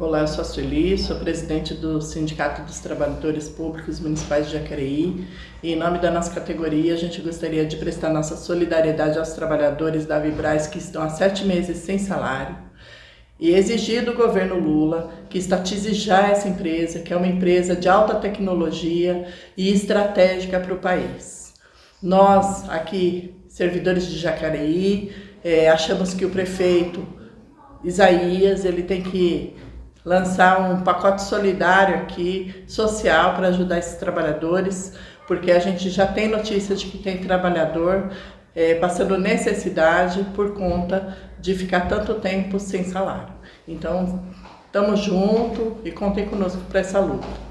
Olá, eu sou a Sueli, sou presidente do Sindicato dos Trabalhadores Públicos Municipais de Jacareí e em nome da nossa categoria a gente gostaria de prestar nossa solidariedade aos trabalhadores da Vibraz que estão há sete meses sem salário e exigir do governo Lula que estatize já essa empresa, que é uma empresa de alta tecnologia e estratégica para o país. Nós, aqui, servidores de Jacareí, é, achamos que o prefeito Isaías ele tem que lançar um pacote solidário aqui, social, para ajudar esses trabalhadores, porque a gente já tem notícias de que tem trabalhador é, passando necessidade por conta de ficar tanto tempo sem salário. Então, estamos juntos e contem conosco para essa luta.